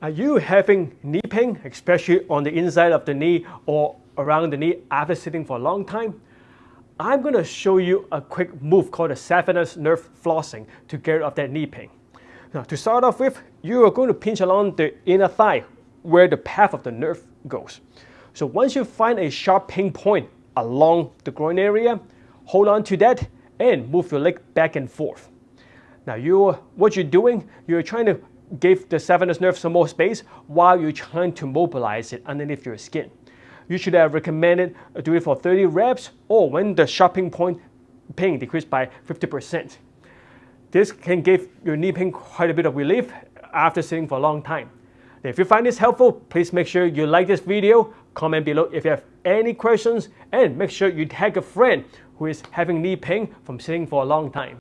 Are you having knee pain, especially on the inside of the knee or around the knee after sitting for a long time? I'm going to show you a quick move called the saphenous nerve flossing to get rid of that knee pain. Now, to start off with, you are going to pinch along the inner thigh where the path of the nerve goes. So once you find a sharp pain point along the groin area, hold on to that and move your leg back and forth. Now, you, what you're doing, you're trying to give the saphenous nerve some more space while you're trying to mobilize it underneath your skin. You should have recommended uh, do it for 30 reps or when the sharping point pain decreased by 50%. This can give your knee pain quite a bit of relief after sitting for a long time. If you find this helpful, please make sure you like this video, comment below if you have any questions, and make sure you tag a friend who is having knee pain from sitting for a long time.